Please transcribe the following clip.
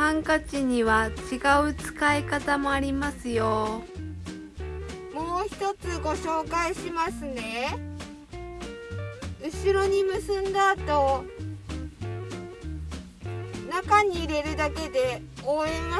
ハンカチには違う使い方もありますよ。もう一つご紹介しますね。後ろに結んだ後中に入れるだけで覆えます